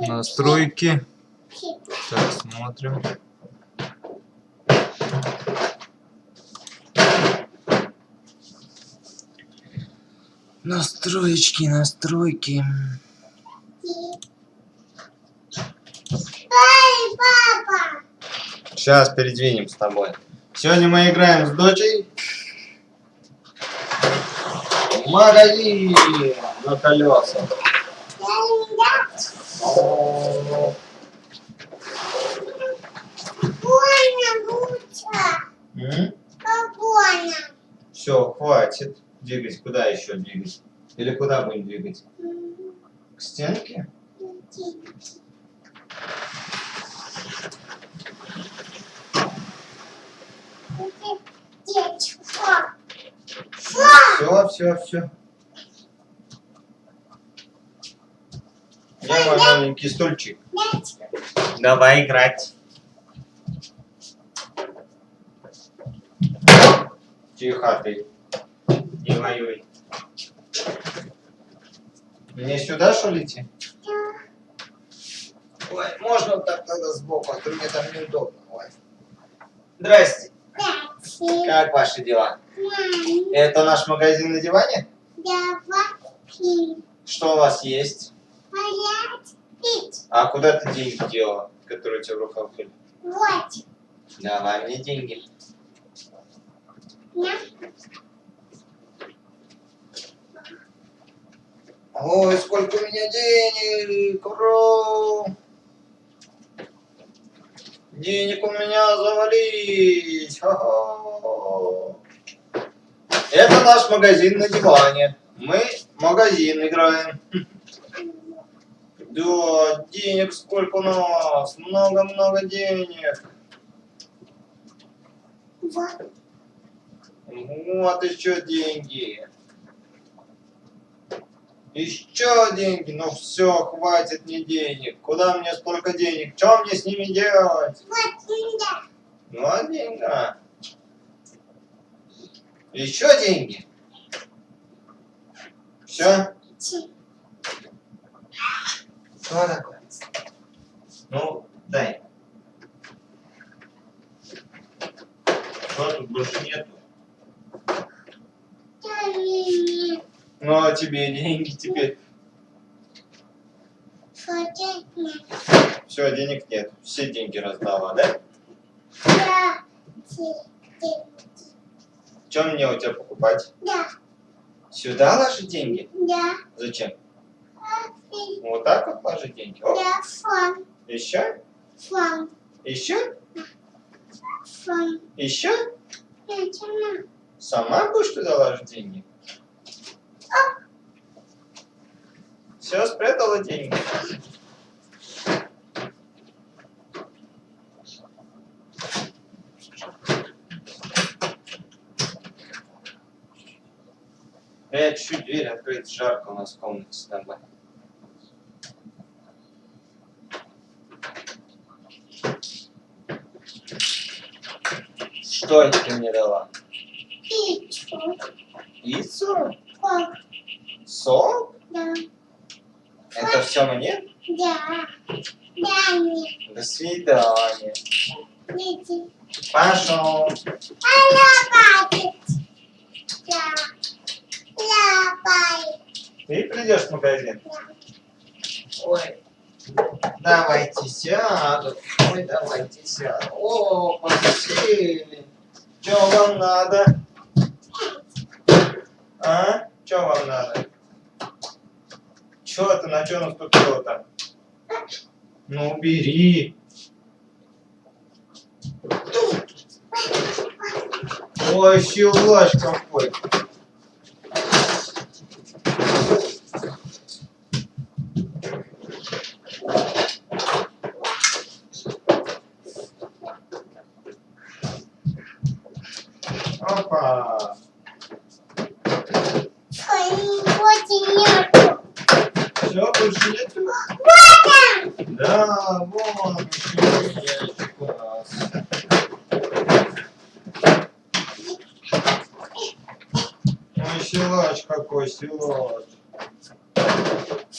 Настройки. Так, смотрим. Настроечки, настройки. Сейчас передвинем с тобой. Сегодня мы играем с дочей. В магазин на колесах. Все, хватит двигать. Куда еще двигать? Или куда будем двигать? К стенке? Все, все, все. Где мой маленький стульчик? Давай играть. Тихо ты. Не воюй. Мне сюда что ли идти? Ой, можно вот так тогда сбоку, а то мне там неудобно. Ой. Здрасте. Как ваши дела? Это наш магазин на диване? Что у вас есть? А куда ты деньги дела, которые у тебя в руках были? Вот. Давай мне деньги. На. Ой, сколько у меня денег! Ура! Денег у меня завались! Ха-ха! Это наш магазин на диване. Мы магазин играем. Да, денег сколько у нас? Много-много денег. Вот. Вот еще деньги. Еще деньги. Ну все, хватит мне денег. Куда мне столько денег? Что мне с ними делать? Вот сюда. Ну, а деньга. Еще деньги. Все? Что такое? Ну, дай. Что тут больше нету? Ну, а тебе деньги теперь? Все, денег нет. Все деньги раздала, да? Да. Чем мне у тебя покупать? Да. Сюда ложи деньги? Да. Зачем? Вот так вот ложи деньги. О, Да. Фон. еще? Еще? Еще? Сама будешь туда ложить деньги? Все, спрятала деньги. Э, чуть дверь открыть, жарко у нас в комнате с тобой. Ты мне дала? Пичку. Пиццу? Фон. Сок? Да. Это все мне? Да. Да, нет. До свидания. Иди. Пошел. А лапать. Да. Лапай. Ты придешь в магазин? Да. Ой. Давайте сяду. Ой, давайте сяду. О, посели. Что вам надо? А? Что вам надо? Что ты на что наступила-то? Ну, убери. Ой, силач какой. Опа. Ой, очень нету. Все, больше нету? Вот он. Да, вон еще ящик у нас.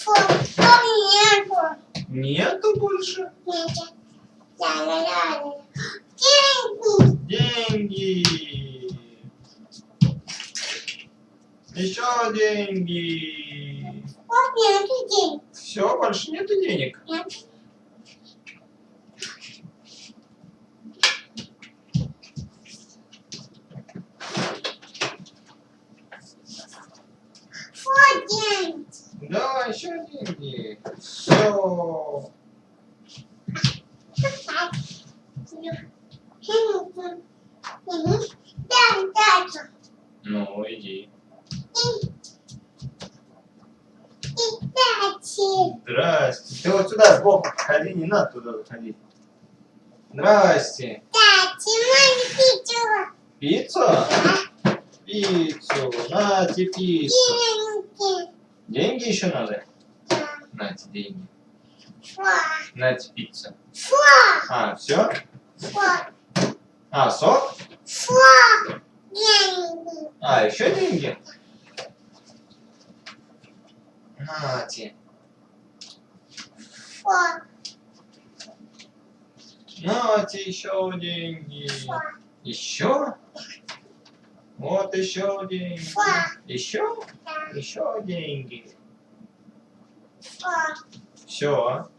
Какой, силач. Нету больше. Нет. Ля-ля-ля-ля. Деньги. Деньги. Еще деньги. Вот нету денег. Все, больше нету денег. Нет. Вот деньги. Да, еще деньги. Все. Ну, иди. Здрасте. Ты вот сюда сбоку подходи, не надо туда заходить. Здрасте. Пиццу? Пиццу. Нате пиццу. Деньги еще надо? Нате деньги. Нате пицца. А, все? А, сок? А, еще деньги? Нате. Нате еще деньги. Еще? Вот еще деньги. Еще? Еще деньги. Все.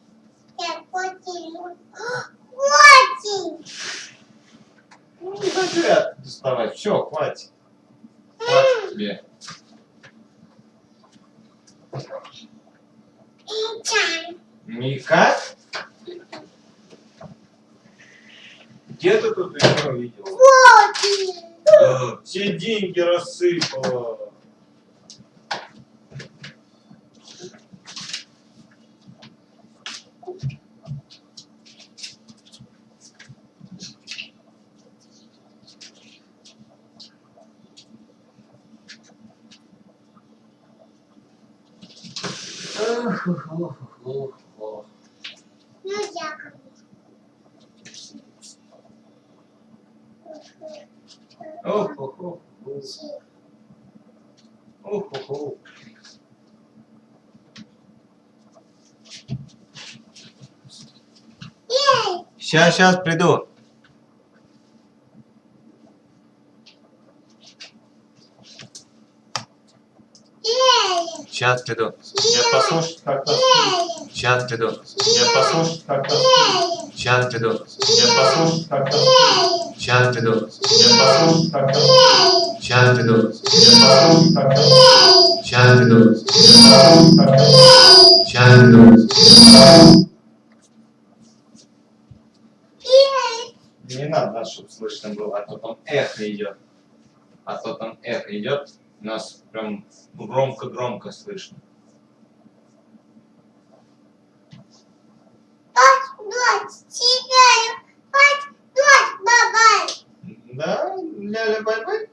Ну, не зря доставать. Все, хватит. Хватит тебе. Никак? Где ты тут еще видел? Да, все деньги рассыпала. Сейчас, сейчас приду. ей, Сейчас приду. Нет, послушать как-то. ей, Сейчас приду. Нет, послушать как-то. ей, Сейчас приду. Нет, послушать как-то. ей, Сейчас приду. Нет, послушать как-то. ей, Сейчас приду. Нет, послушать как-то. Сейчас приду. Нет, послушать как-то. Сейчас приду. ей. Не надо, чтобы слышно было, а то там эхо идет. А то там эхо идет, нас прям громко-громко слышно. Пать, дочь, читаю. Пать, дочь, бабай. Да, ляля бай-бай.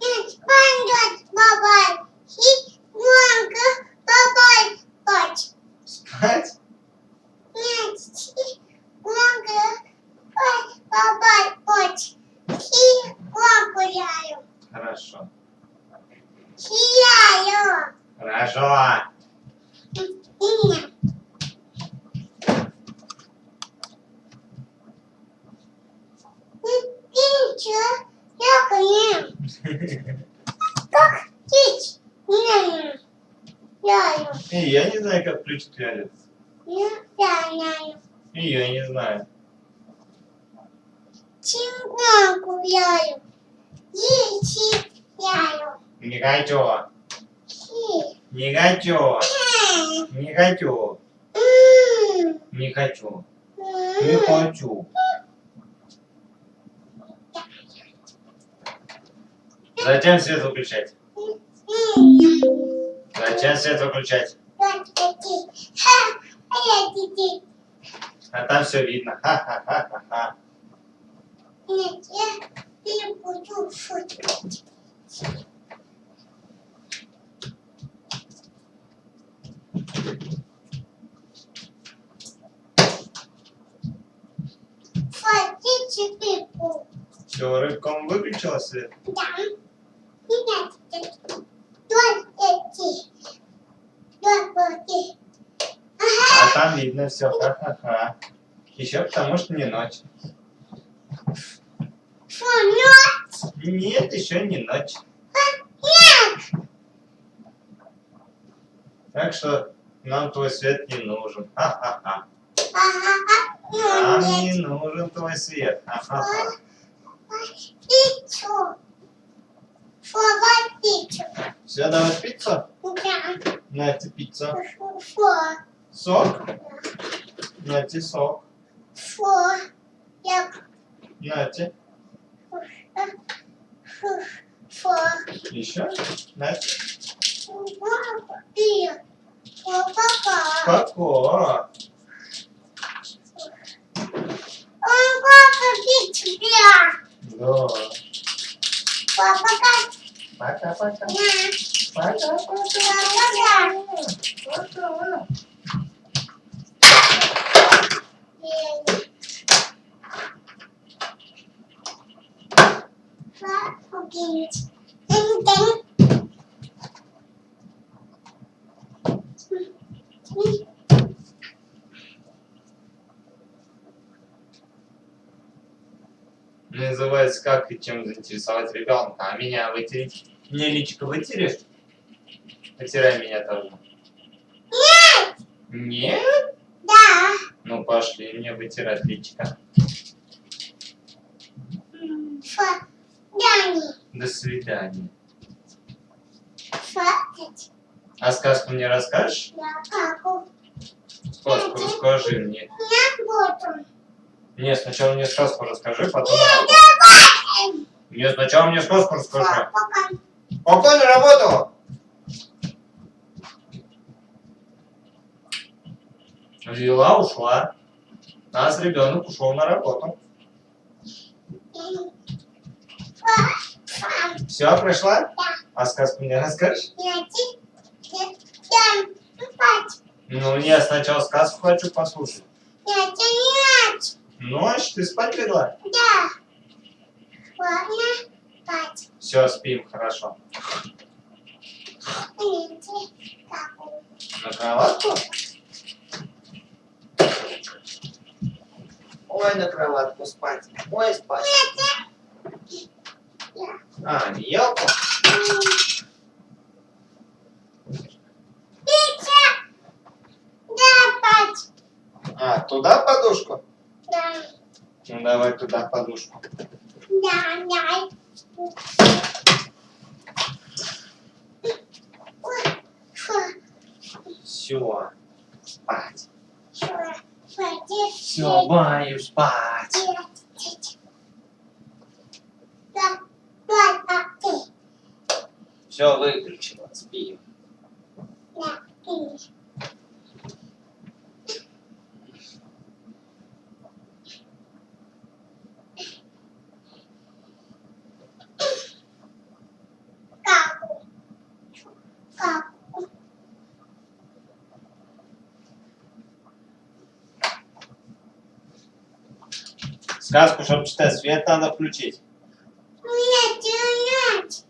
Нет, пань, дочь, бабай. И громко, бабай, пать. Спать? Нет, громко, бабай, пать. И громко яю. Хорошо. Сияю. Хорошо. Не. Как птиц? Не, я, И я не знаю, как включить лялю. я, я, И я не знаю. Чемпионку яю. Яйци яю. Не хочу. Хи. Не хочу. М, Не хочу. Не хочу. м. Не хочу. Зачем свет выключать? Зачем свет выключать? А там все видно. Ха-ха-ха-ха-ха. Нет, я не буду шутить. Хотите пипу? Все, рыбком выключила свет? Да. Нет, нет. А там видно все. Ха-ха-ха. Еще потому что не ночь. Что, ночь? Нет, еще не ночь. Так что нам твой свет не нужен. Ха-ха-ха. Ага, Нам не нужен твой свет. Ха-ха-ха. Пиццу. Фу, пиццу. Все, давай пиццу. Да. Пиццу. Фу, фу, Сок. Нате сок. фу. Я Нате. фу, фу. Еще. Папа пиццу, да. Пока-пока. На. Пока-пока. Пока. Называется как и чем заинтересовать ребенка. А меня вытереть? Мне личико вытерешь? Потирай меня тоже. Нет! Нет? Да. Ну пошли мне вытирать личико. До свидания. Фатать. А сказку мне расскажешь? Я как? Сказку расскажи мне. Я буду. Нет, сначала мне сказку расскажи, потом... Давай. Нет, сначала мне сказку расскажи. Пока. Пока на работу! Взяла, ушла. А с ребенок ушел на работу. Все, пришла? Да. А сказку мне расскажешь? Я. Спать. Ну, я сначала сказку хочу послушать. Найти нет. Ночь, ты спать легла? Да. Ладно. Спать. Все, спим, хорошо. На кроватку? Ой, на кроватку спать. Ой, спать. А, не елку? Пицца. Да, спать. А, туда подушку? Да. Ну, давай туда подушку. Все, спать. Все, баю, спать. Все выключила, спим. Да, ты. Как? Как? Сказку, чтобы читать, свет надо включить. Нет, нет.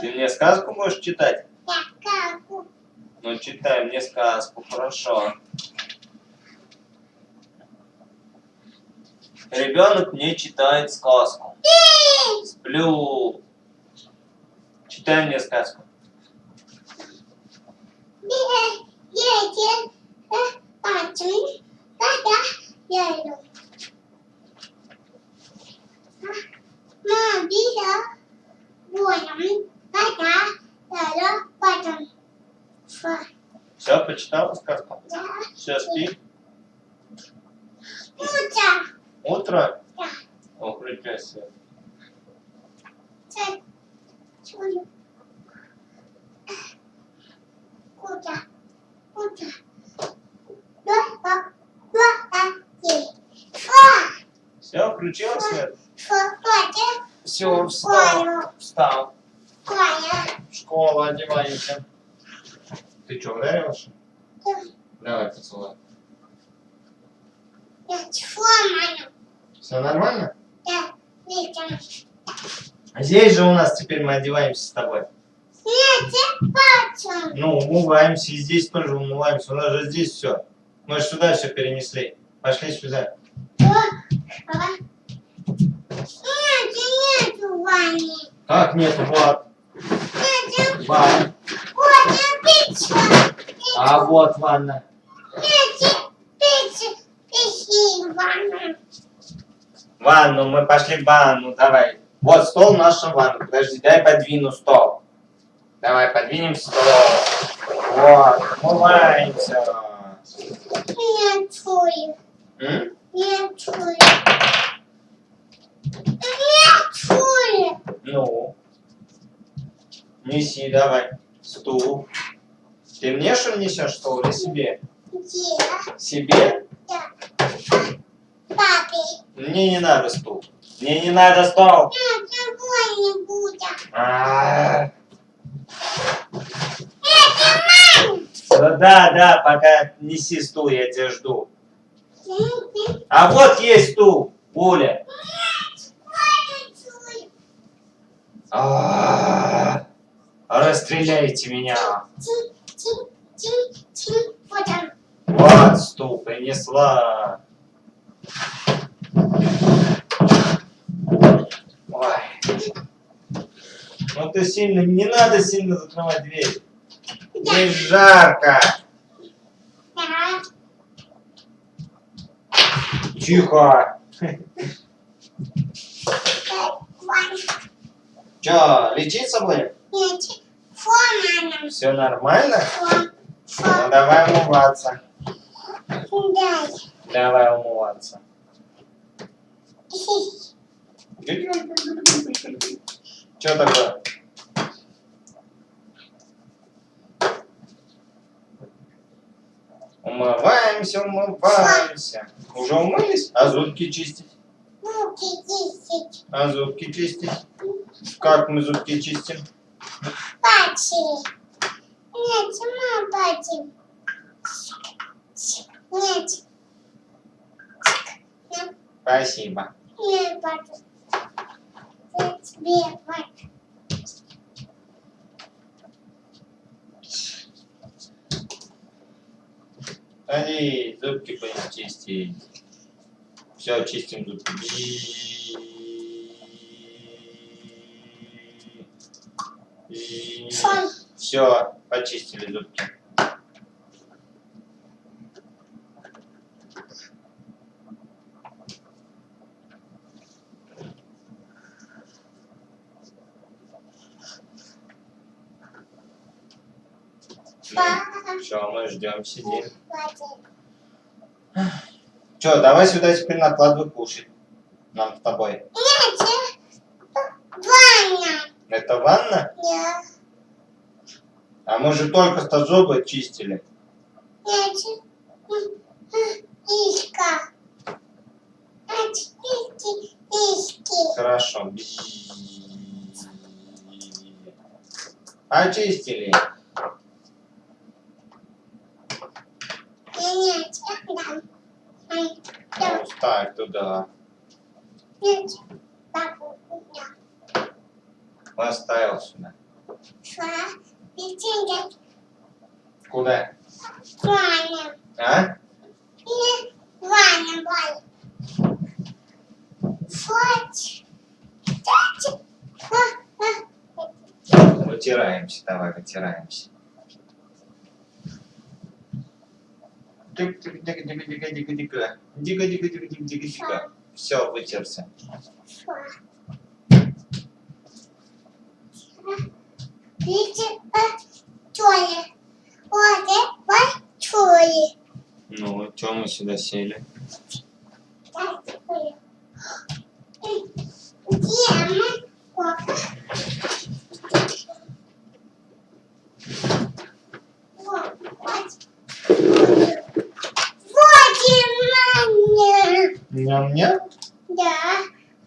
Ты мне сказку можешь читать? Я как? Ну, читай мне сказку, хорошо. Ребенок мне читает сказку. Сплю. Читай мне сказку. Едет. Когда я иду. Мобила. Воем. Когда я иду. Пацан. Фа. Все, почитала сказку? Да. Все, спи. Утро. Утро. Да. Це чую. Куда? Включила свет? Все, встал. Встал. Школу одеваемся. Ты что, ударился? Да. Давай поцелуй. Все нормально? Да. А Здесь же у нас теперь мы одеваемся с тобой. Ну, умываемся, и здесь тоже умываемся. У нас же здесь все. Мы же сюда все перенесли. Пошли сюда. Нету. Как нет, вот. Нет, Ванна. вот я пицца. А вот ванна. Нет, пицца. Пицца ванна. Ванну, мы пошли в ванну, давай. Вот стол наша ванна. Подожди, дай подвину стол. Давай, подвинем стол. Вот, умываемся. Нет, чую. М? Нет, чую. Чую. Ну. Неси, давай. Стул. Ты мне что ли несешь стол или себе? Где? Себе? Да. Папе. Мне не надо стул. Мне не надо стол. Другой не будет. А, Это мама. Да, да, да, пока неси стул, я тебя жду. А вот есть стул, Оля. чую. А, Расстреляйте меня. Вот стул принесла. Ой. Ну ты сильно, не надо сильно закрывать дверь. Здесь жарко. Да. Че, лечиться будем? Нет, фон Все нормально? Фон. Ну Фон. давай умываться. Дай. Давай умываться. Че такое? Умываемся, умываемся. Уже умылись? А зубки чистить? Руки десять. А зубки чистить? Как мы зубки чистим? Пачи. Нет, сама пачи. Нет. Спасибо. нет, пачи. Я тебе пачи. Иди, зубки будем чистить. Все, чистим зубки. Все, почистили зубки. Все, мы ждем, сидим. Че, давай сюда теперь накладывай кушать. Нам с тобой. Нет, Ваня. Это ванна? Нет, А мы же только что зубы чистили. Иска. Очистите иски. Хорошо. Очистили. Ну, ставь туда. Поставил сюда. Шла, летит, Куда? Ваня. А? И Ваня, Ваня. А. Вытираемся, давай, вытираемся. Дига-дига-дига-дига-дига. Все, вытерся. Шла. Ну, что мы сюда сели? Ням-ням? Да.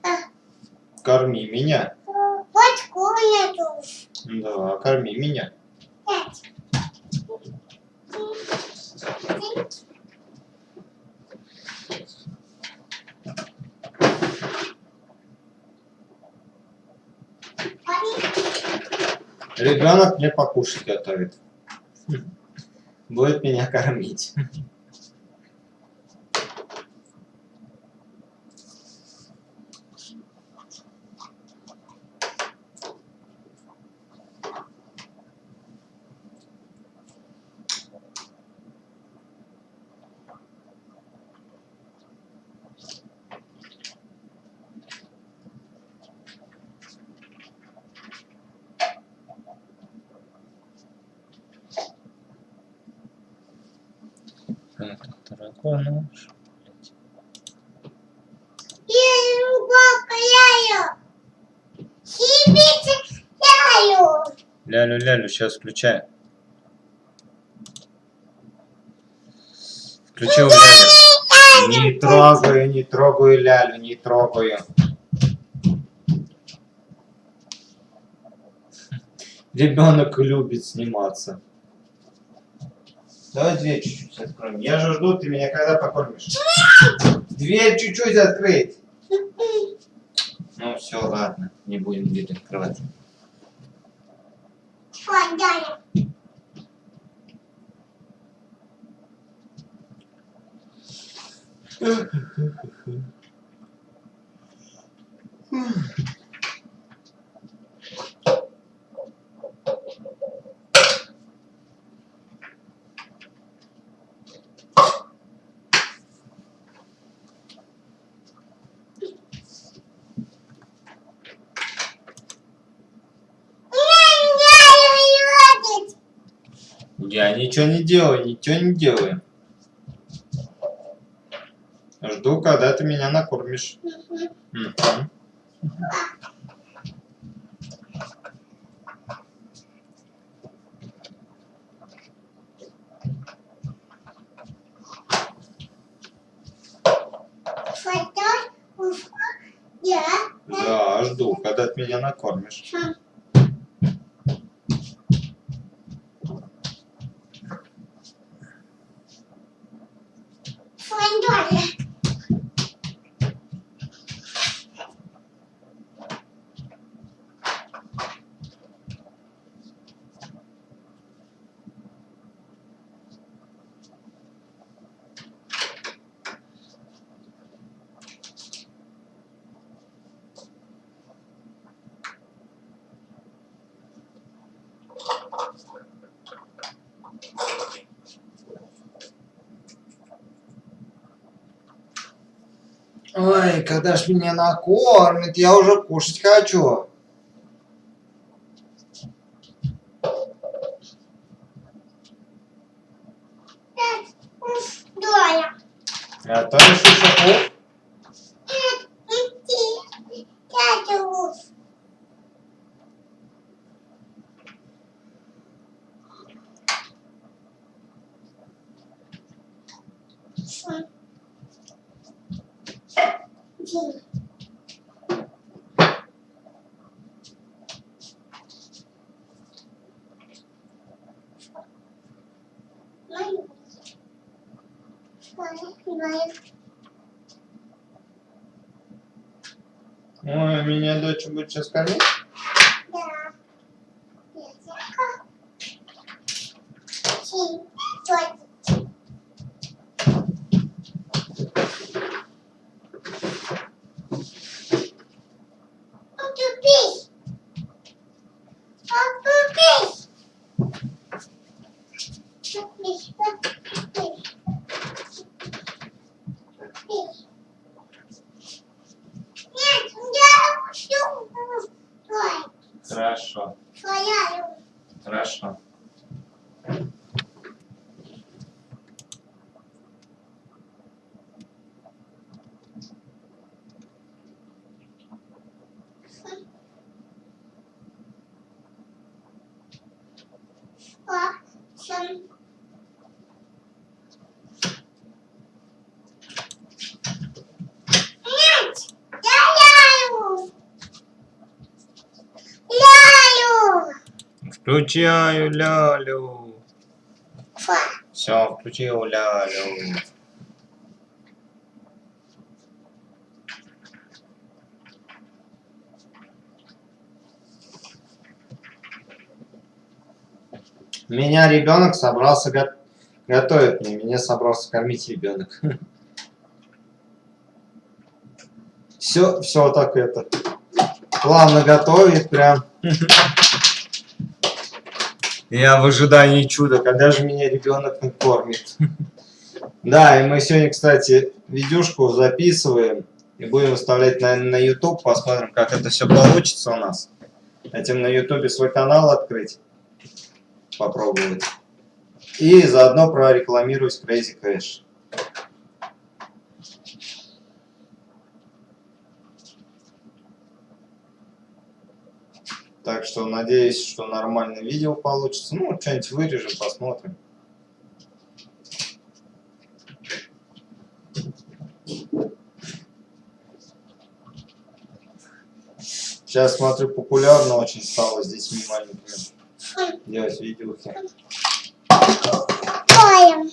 А, Корми меня. Корми меня. Ребенок мне покушать готовит. Будет меня кормить. Так, яю. Лялю-лялю, сейчас включаю. Включил лялю. Не трогаю, не трогаю лялю, не трогаю. Ребенок любит сниматься. Давай дверь чуть-чуть откроем. Я же жду, ты меня когда покормишь? Дверь чуть-чуть открыть. Ну все, ладно, не будем дверь открывать. Фонтане. Я ничего не делаю, ничего не делаю. Жду, когда ты меня накормишь. Да, жду, когда ты меня накормишь. Ж меня накормит, я уже кушать хочу. Доля. А меня дочь будет сейчас кормить? Да. Языка. Чи. Чой. Отупись. Отупись. Отупись. Отупись. Отупись. Нет, я хочу. Твой. Хорошо, Твоя. хорошо. Сам. Нет, я ляю. Ляю. Включаю лялю. Все, включил лялю. Меня ребенок собрался го- готовить мне. Меня собрался кормить ребенок. Все, все так это. Плавно готовит прям. Я в ожидании чуда, когда же меня ребенок накормит. Да, и мы сегодня, кстати, видюшку записываем и будем выставлять на, на YouTube. Посмотрим, как это все получится у нас. Хотим на YouTube свой канал открыть. Попробовать. И заодно прорекламировать Crazy Cash. Так что надеюсь, что нормальное видео получится. Ну, что-нибудь вырежем, посмотрим. Сейчас смотрю, популярно очень стало с детьми маленькими делать видеохи. Поем.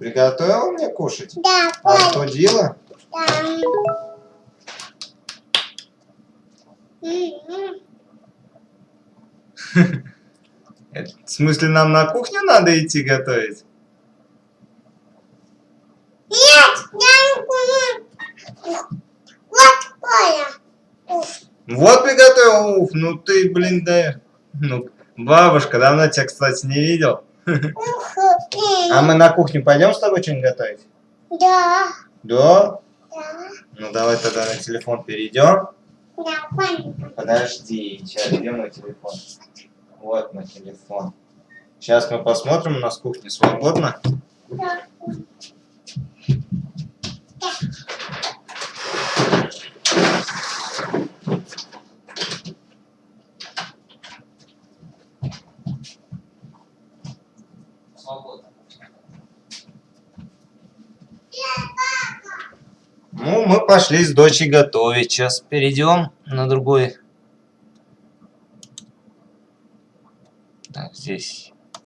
Приготовил мне кушать? Да, поем. Остудила? Да. В смысле, нам на кухню надо идти готовить? Нет, я не поем. Вот. Уф. Вот приготовил, уф, ну ты, блин, да. Ну, бабушка, давно тебя, кстати, не видел. А мы на кухню пойдем с тобой что-нибудь готовить? Да, Да? да, Ну давай тогда на телефон перейдем. да. Подожди, сейчас где мой телефон? Вот мой телефон. Сейчас мы посмотрим, у нас кухня свободна. Да. Ну, мы пошли с дочей готовить. Сейчас перейдем на другой. Так, здесь